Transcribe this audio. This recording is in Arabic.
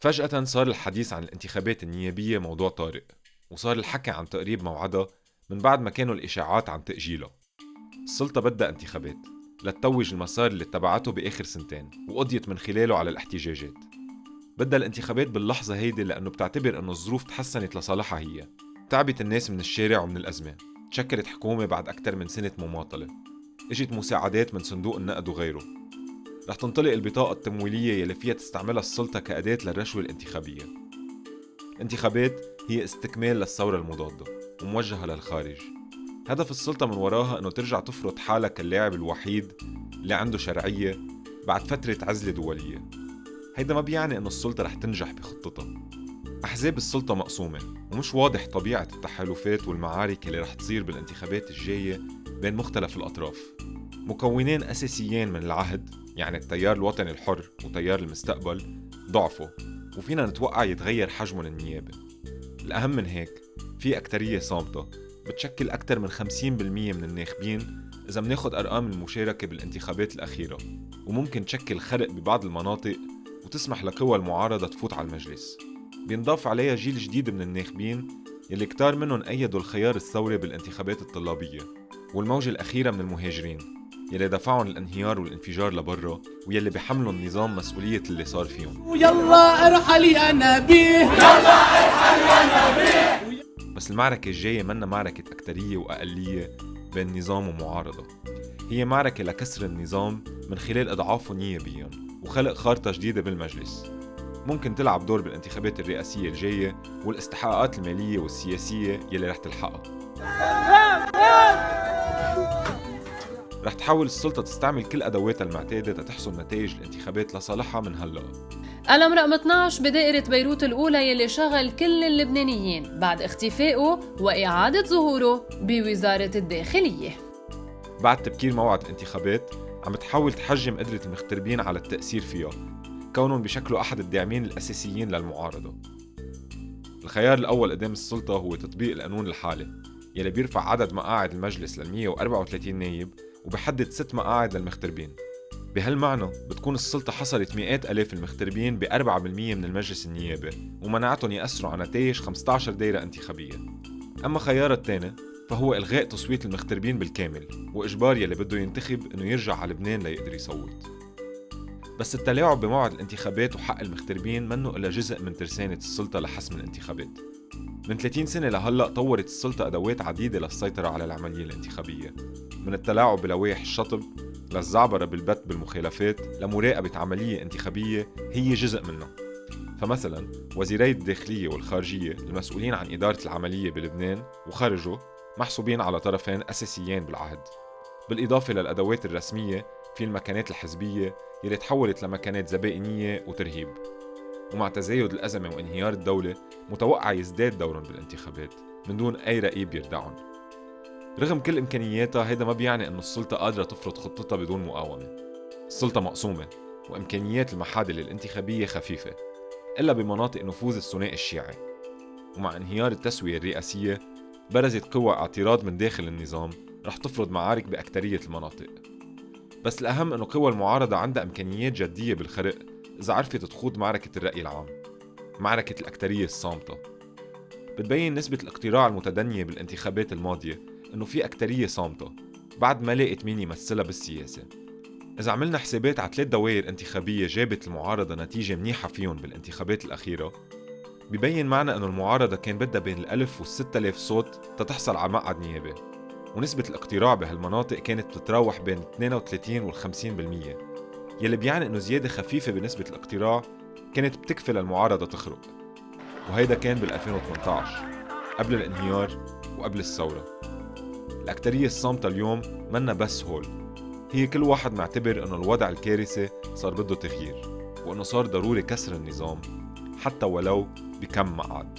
فجأة صار الحديث عن الانتخابات النيابية موضوع طارئ وصار الحكي عن تقريب موعدها من بعد ما كانوا الإشاعات عن تأجيلها السلطة بدها انتخابات لتتوج المسار اللي اتبعته بآخر سنتين وقضيت من خلاله على الاحتجاجات. بدها الانتخابات باللحظة هيدي لأنه بتعتبر أنه الظروف تحسنت لصالحها هي. تعبت الناس من الشارع ومن الأزمة. تشكلت حكومة بعد أكثر من سنة مماطلة. إجت مساعدات من صندوق النقد وغيره. رح تنطلق البطاقة التمويلية يلي فيها تستعملها السلطة كأداة للرشوة الانتخابية. الانتخابات هي استكمال للثورة المضادة وموجهة للخارج. هدف السلطة من وراها إنه ترجع تفرض حالها كاللاعب الوحيد اللي عنده شرعية بعد فترة عزلة دولية. هيدا ما بيعني إنه السلطة رح تنجح بخطتها. أحزاب السلطة مقسومة ومش واضح طبيعة التحالفات والمعارك اللي رح تصير بالانتخابات الجاية بين مختلف الأطراف. مكونين أساسيين من العهد يعني التيار الوطني الحر وتيار المستقبل ضعفوا وفينا نتوقع يتغير حجمهم النيابي الأهم من هيك في أكترية صامتة بتشكل أكثر من 50% من الناخبين إذا مناخد أرقام المشاركة بالانتخابات الأخيرة وممكن تشكل خرق ببعض المناطق وتسمح لقوى المعارضة تفوت على المجلس. بينضاف عليها جيل جديد من الناخبين يلي كتار منهم أيدوا الخيار الثوري بالانتخابات الطلابية والموجة الأخيرة من المهاجرين. يلي دفعهم الانهيار والانفجار لبرا ويلي بحملوا النظام مسؤولية اللي صار فيهم. ويلا ارحل يا نبيه يلا ارحل يا نبيه بس المعركة الجاية منا معركة أكترية وأقلية بين نظام ومعارضة. هي معركة لكسر النظام من خلال إضعافه نيابيا وخلق خارطة جديدة بالمجلس. ممكن تلعب دور بالانتخابات الرئاسية الجاية والاستحقاقات المالية والسياسية يلي رح تلحقها. رح تحاول السلطة تستعمل كل أدواتها المعتادة تحصل نتائج الانتخابات لصالحها من هلأ. قلم رقم 12 بدائرة بيروت الأولى يلي شغل كل اللبنانيين بعد اختفائه وإعادة ظهوره بوزارة الداخلية. بعد تبكير موعد الانتخابات عم تحاول تحجم قدرة المغتربين على التأثير فيها كونهم بشكلوا أحد الداعمين الأساسيين للمعارضة. الخيار الأول قدام السلطة هو تطبيق القانون الحالي. يلي بيرفع عدد مقاعد المجلس لل 134 نايب وبحدد ست مقاعد للمغتربين. بهالمعنى بتكون السلطة حصرت مئات ألاف المغتربين ب 4% من المجلس النيابي ومنعتهم يأثروا على نتائج 15 دايرة انتخابية. أما خيار الثاني فهو إلغاء تصويت المغتربين بالكامل وإجبار يلي بده ينتخب إنه يرجع على لبنان ليقدر يصوت. بس التلاعب بموعد الانتخابات وحق المغتربين منه إلا جزء من ترسانة السلطة لحسم الانتخابات. من 30 سنة لهلأ طورت السلطة أدوات عديدة للسيطرة على العملية الانتخابية من التلاعب بلوائح الشطب للزعبرة بالبت بالمخالفات لمراقبة عملية انتخابية هي جزء منها. فمثلا وزيري الداخلية والخارجية المسؤولين عن إدارة العملية بلبنان وخارجه محسوبين على طرفين أساسيين بالعهد. بالإضافة للأدوات الرسمية في المكانات الحزبية يلي تحولت لمكانات زبائنية وترهيب. ومع تزايد الأزمة وانهيار الدولة متوقع يزداد دورهم بالانتخابات من دون أي رقيب يردعهم. رغم كل إمكانياتها هيدا ما بيعني أنه السلطة قادرة تفرض خطتها بدون مقاومة. السلطة مقسومة وإمكانيات المحادل الانتخابية خفيفة إلا بمناطق نفوذ الثنائي الشيعي. ومع انهيار التسوية الرئاسية برزت قوى اعتراض من داخل النظام رح تفرض معارك بأكترية المناطق. بس الأهم أنه قوى المعارضة عندها إمكانيات جدية بالخرق إذا عرفت تخوض معركة الرأي العام معركة الأكترية الصامتة بتبين نسبة الاقتراع المتدنية بالانتخابات الماضية إنه في أكترية صامتة بعد ما لقت مين يمثلها بالسياسة. إذا عملنا حسابات على ثلاث دوائر انتخابية جابت المعارضة نتيجة منيحة فيهم بالانتخابات الأخيرة ببين معنا أنه المعارضة كان بدها بين الألف والستة آلاف صوت تتحصل على مقعد نيابي ونسبة الاقتراع بهالمناطق كانت بتتراوح بين 32 وال 50% يلي بيعني إنه زيادة خفيفة بنسبة الاقتراع كانت بتكفي للمعارضة تخرق وهيدا كان بال 2018 قبل الانهيار وقبل الثورة. الأكترية الصامتة اليوم منا بس هول. هي كل واحد معتبر إنه الوضع الكارثي صار بده تغيير وإنه صار ضروري كسر النظام حتى ولو بكم مقعد.